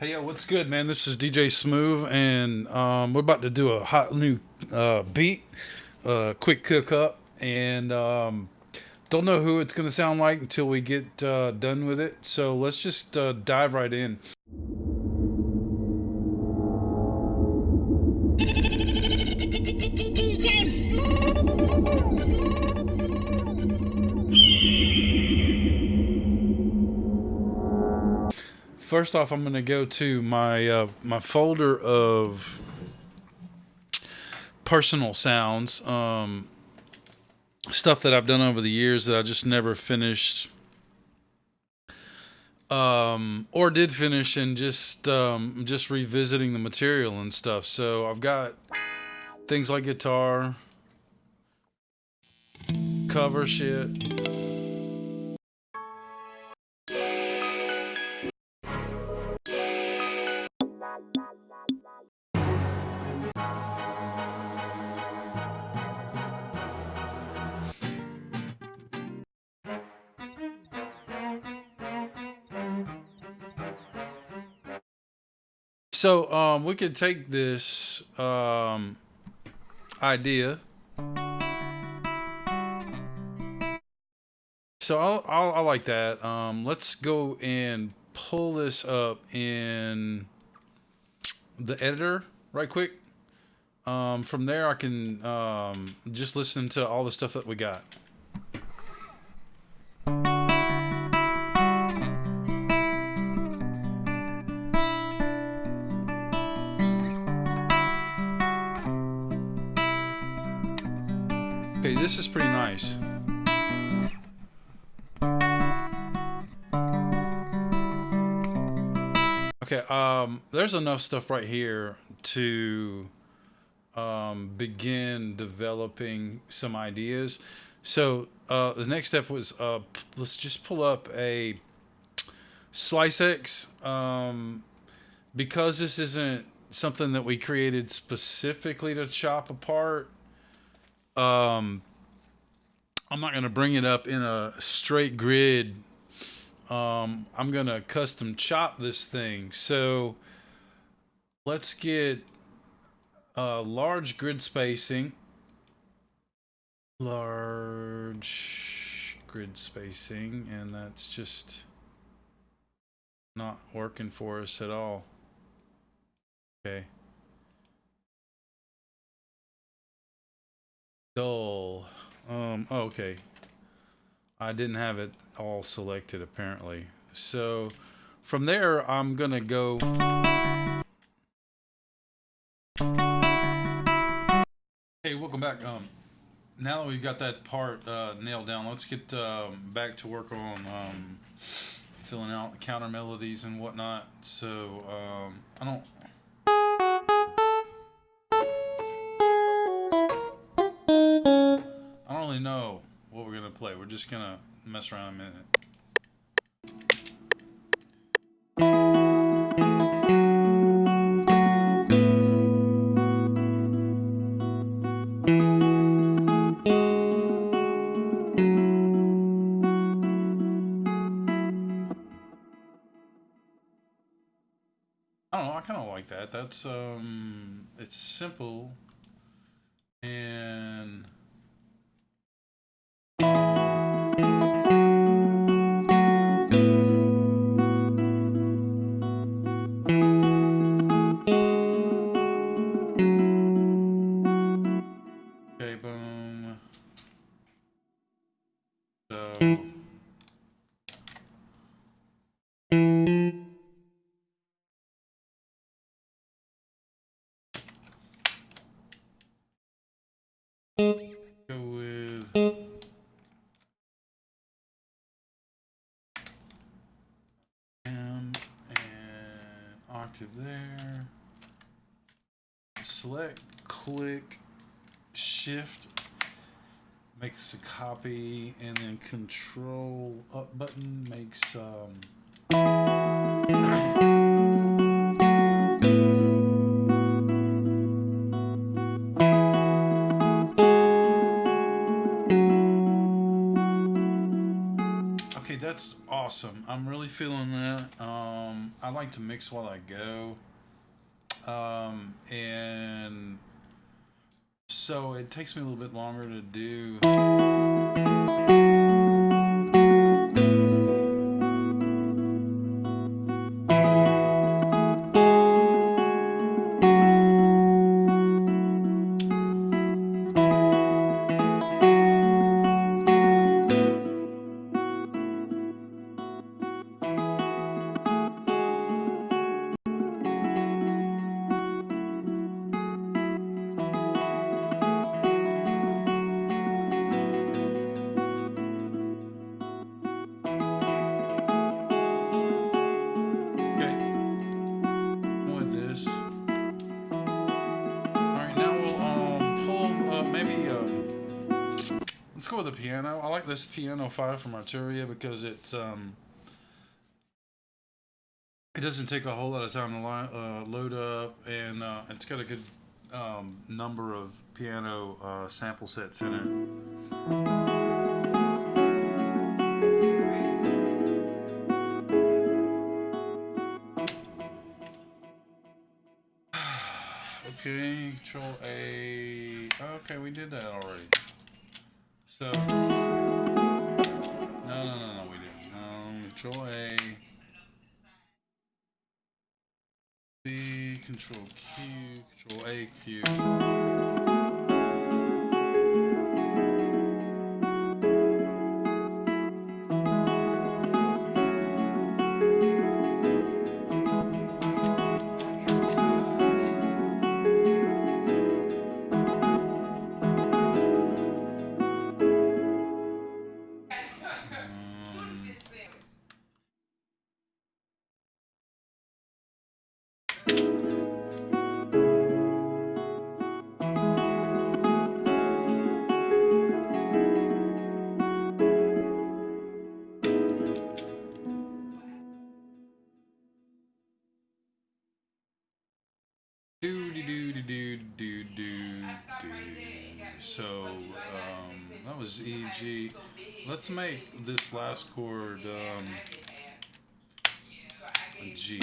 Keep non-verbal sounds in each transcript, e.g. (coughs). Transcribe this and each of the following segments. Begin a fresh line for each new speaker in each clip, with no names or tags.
Hey, yo, what's good, man? This is DJ Smooth, and um, we're about to do a hot new uh, beat, uh, quick cook up, and um, don't know who it's going to sound like until we get uh, done with it. So let's just uh, dive right in. First off, I'm going to go to my uh, my folder of personal sounds, um, stuff that I've done over the years that I just never finished, um, or did finish, and just um, just revisiting the material and stuff. So I've got things like guitar, cover shit. So um, we could take this um, idea. So I'll, I'll, I like that. Um, let's go and pull this up in the editor right quick. Um, from there, I can um, just listen to all the stuff that we got. Okay, this is pretty nice. Okay, um, there's enough stuff right here to um, begin developing some ideas. So uh, the next step was uh, let's just pull up a Slicex um, because this isn't something that we created specifically to chop apart um, I'm not going to bring it up in a straight grid. Um, I'm going to custom chop this thing. So let's get a large grid spacing. Large grid spacing, and that's just not working for us at all. Okay. Dull. Um, oh, okay. I didn't have it all selected apparently. So from there, I'm gonna go. Hey, welcome back. Um, now that we've got that part uh, nailed down, let's get um, back to work on um, filling out counter melodies and whatnot. So um, I don't really know what we're gonna play. We're just gonna mess around a minute. I don't know. I kind of like that. That's um, it's simple and octave there. Select, click, shift, makes a copy, and then control up button makes um Okay, that's awesome. I'm really feeling that. Um, I like to mix while I go. Um, and so it takes me a little bit longer to do. This piano 5 from Arturia because it's. Um, it doesn't take a whole lot of time to li- uh, load up, and uh, it's got a good um, number of piano uh, sample sets in it. (sighs) Okay, control A. Okay, we did that already. So, Control A. B, control Q, control A, Q. G. Let's make this last chord um, a G.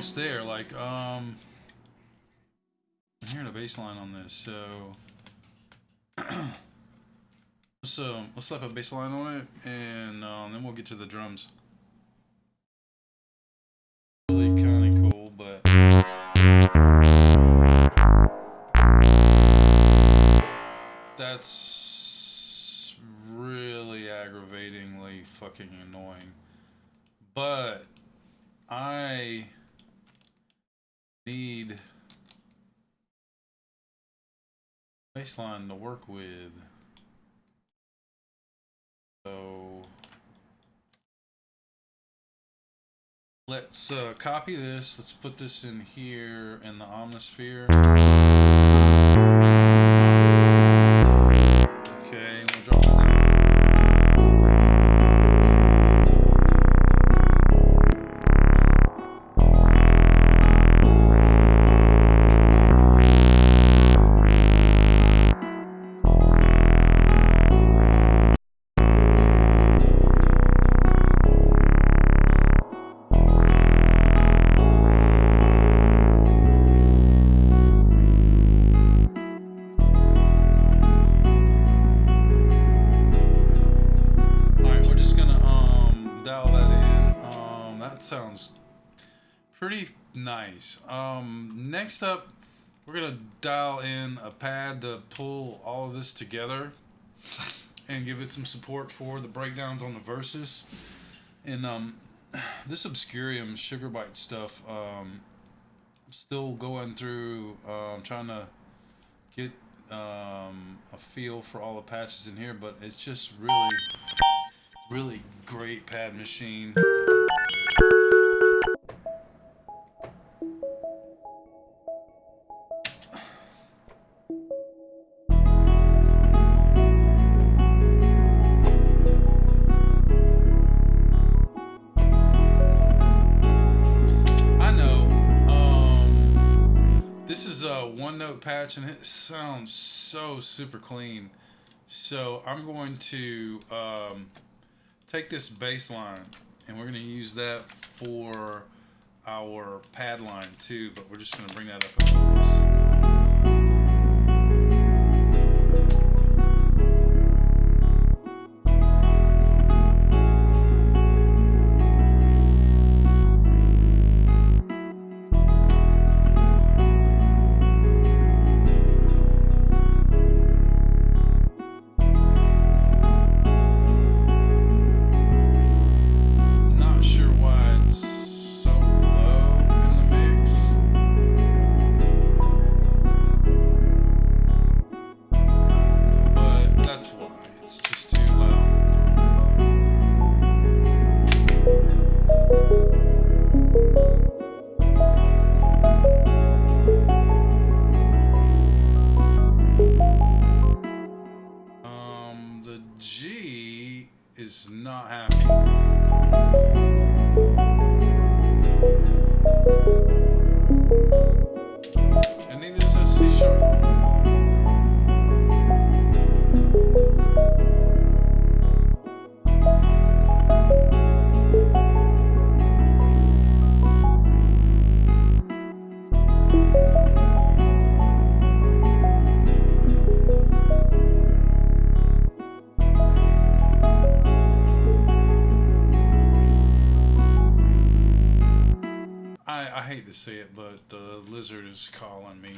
almost there. Like, um, I'm hearing a bass line on this, so (clears throat) let's um, let's slap a bass line on it, and uh, then we'll get to the drums. With. So let's uh, copy this. Let's put this in here in the Omnisphere. All of this together and give it some support for the breakdowns on the verses. And um this Obscurium Sugar Bite stuff, um I'm still going through um trying to get um a feel for all the patches in here, but it's just really really great pad machine. Patch and it sounds so super clean. So I'm going to um, take this bass line and we're going to use that for our pad line too, but we're just going to bring that up G is not happy. The lizard is calling me.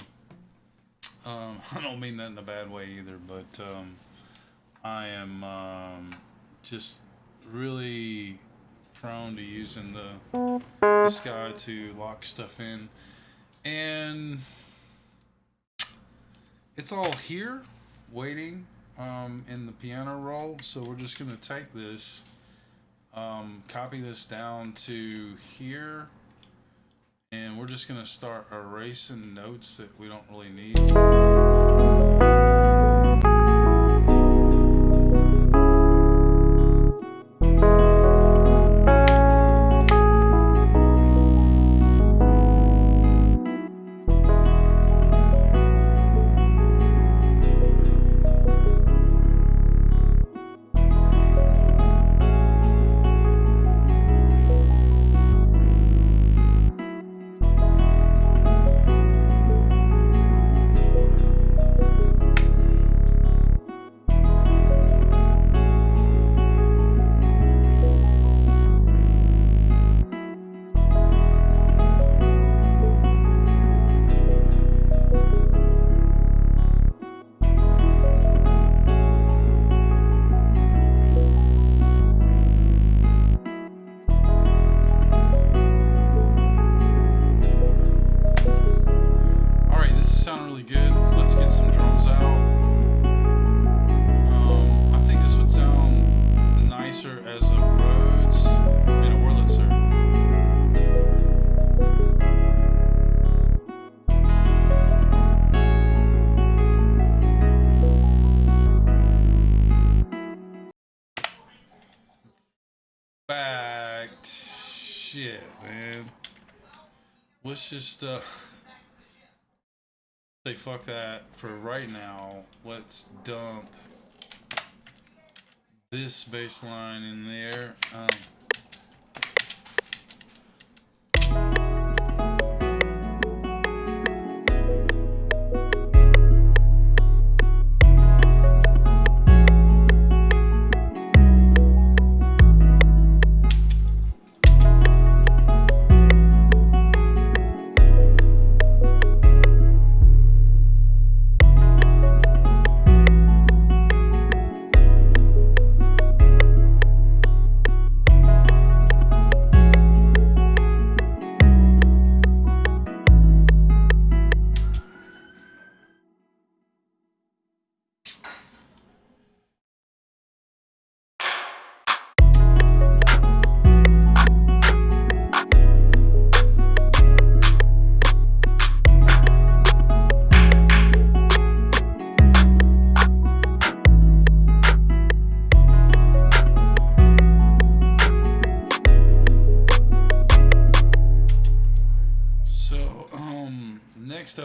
Um, (laughs) I don't mean that in a bad way either, but um, I am um, just really prone to using the this guy to lock stuff in, and it's all here waiting um, in the piano roll. So we're just gonna take this, um, copy this down to here and we're just gonna start erasing notes that we don't really need. Let's just uh say fuck that for right now. Let's dump this baseline in there. Um,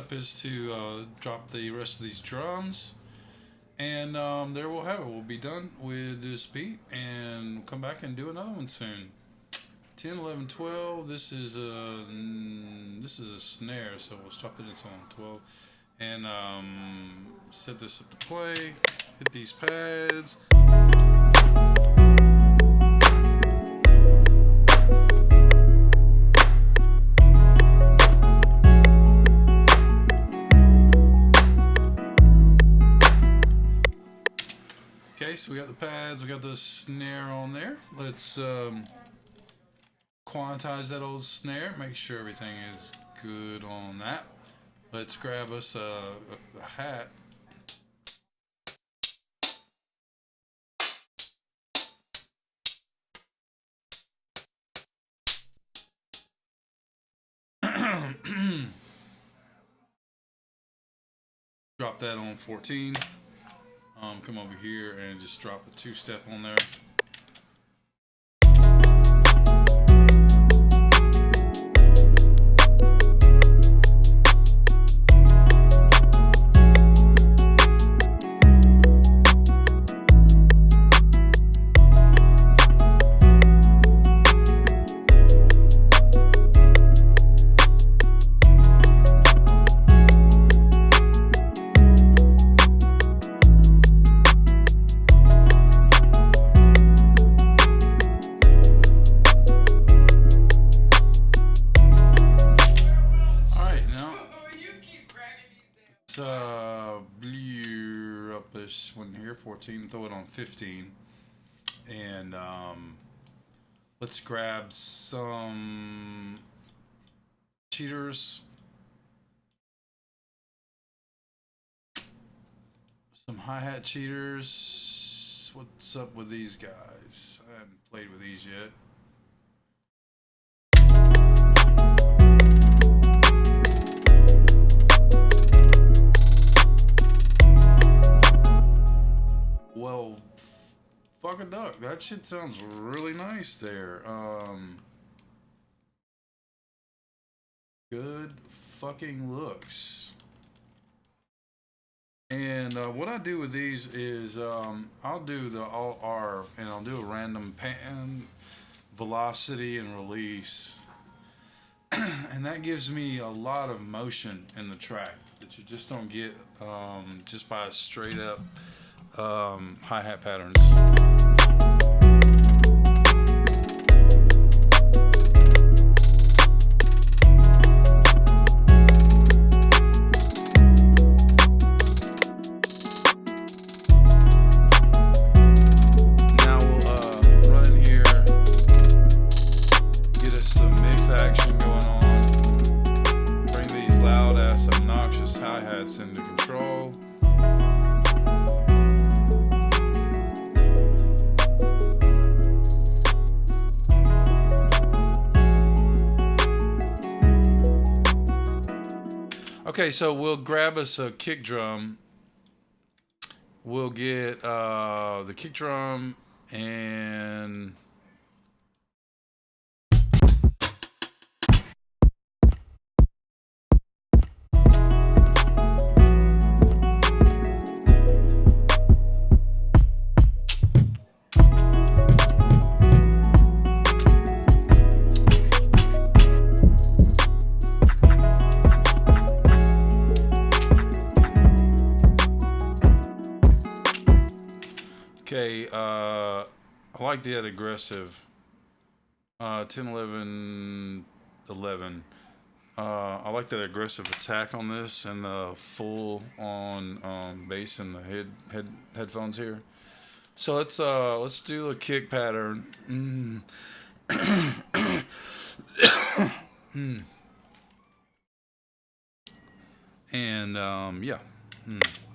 up is to uh, drop the rest of these drums. And um, there we'll have it. We'll be done with this beat and come back and do another one soon. 10, 11, 12. This is a mm, this is a snare, so we'll stop the this on 12 and um, set this up to play. Hit these pads. So we got the pads, we got the snare on there. Let's um, quantize that old snare, make sure everything is good on that. Let's grab us a, a, a hat. (clears throat) Drop that on 14 um, come over here and just drop a two step on there. Let's grab some cheaters, some hi hat cheaters. What's up with these guys? I haven't played with these yet. Fucking duck. That shit sounds really nice there. Um, good fucking looks. And uh, what I do with these is um, I'll do the Alt R and I'll do a random pan, velocity, and release. (clears throat) and that gives me a lot of motion in the track that you just don't get um, just by straight up um, hi-hat patterns. Now we'll Okay, so we'll grab us a kick drum. We'll get uh, the kick drum and Okay, uh, I like that aggressive. Uh, 10, 11, 11. Uh, I like that aggressive attack on this and the full on um, bass and the head, head headphones here. So let's uh let's do a kick pattern. Mm. (coughs) mm. And um yeah. Mm.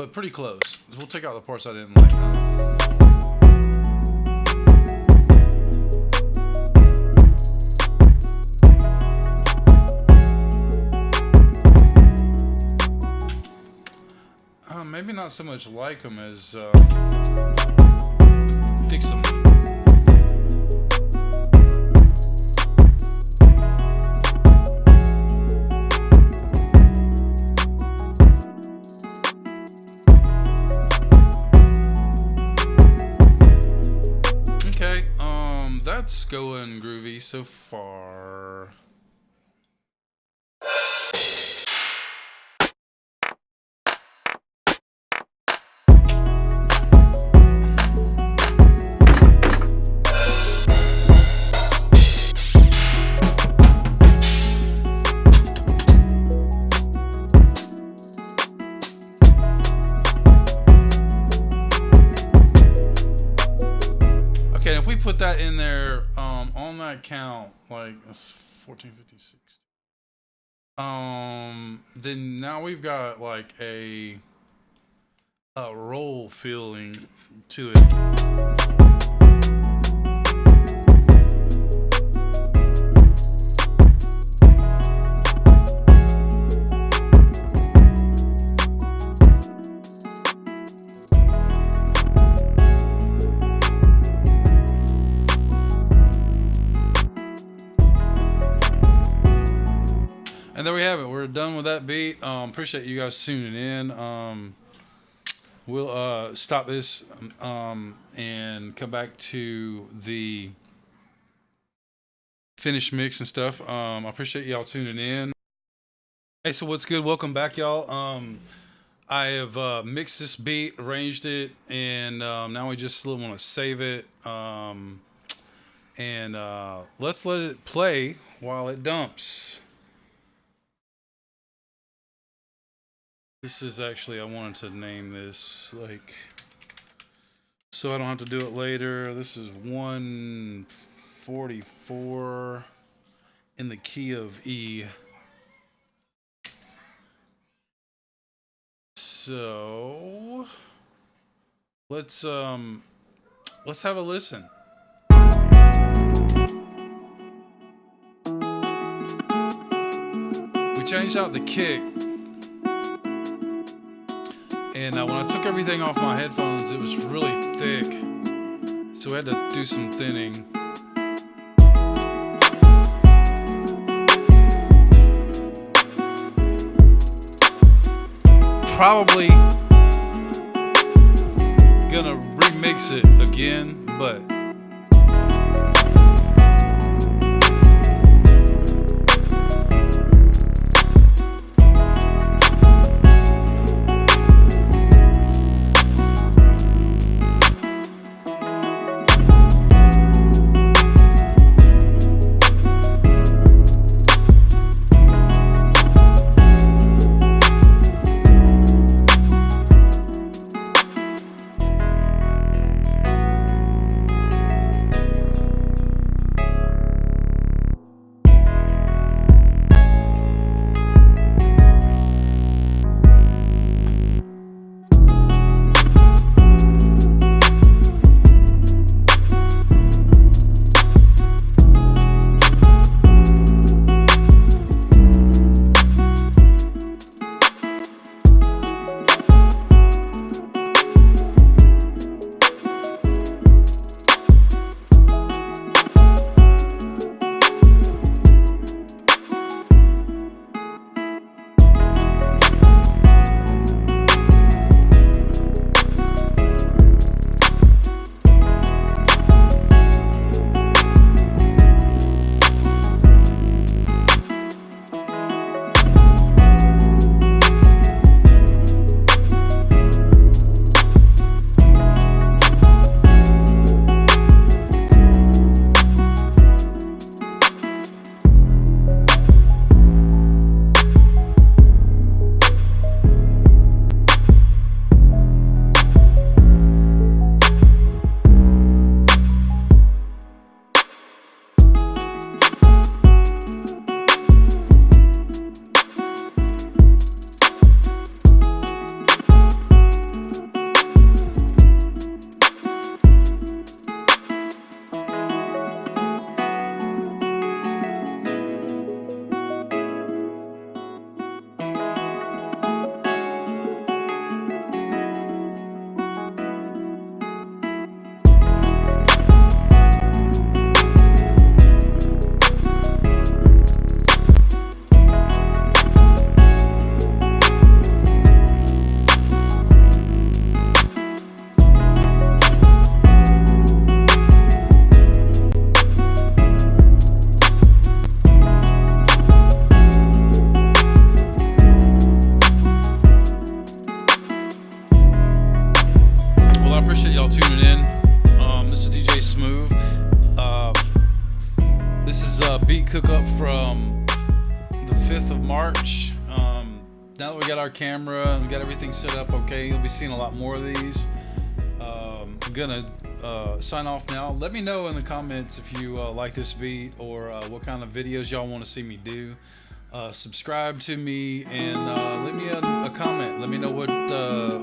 But pretty close. We'll take out the parts I didn't like. Uh, maybe not so much like them as uh, fix them. So far. Okay, if we put that in there on that count, like that's 14, 15, 16. Um, then now we've got like a a roll feeling to it. With that beat. Um, appreciate you guys tuning in. Um, we'll uh, stop this um, and come back to the finished mix and stuff. Um, I appreciate y'all tuning in. Hey, so what's good? Welcome back, y'all. Um, I have uh, mixed this beat, arranged it, and um, now we just want to save it. Um, and uh, let's let it play while it dumps. This is actually, I wanted to name this like, so I don't have to do it later. This is 144 in the key of E. So let's um let's have a listen. We changed out the kick and uh, when I took everything off my headphones, it was really thick. So we had to do some thinning. Probably gonna remix it again, but everything set up okay, you'll be seeing a lot more of these. Um, I'm gonna uh, sign off now. Let me know in the comments if you uh, like this beat or uh, what kind of videos y'all want to see me do. Uh, subscribe to me and uh, leave me a, a comment. Let me know what uh,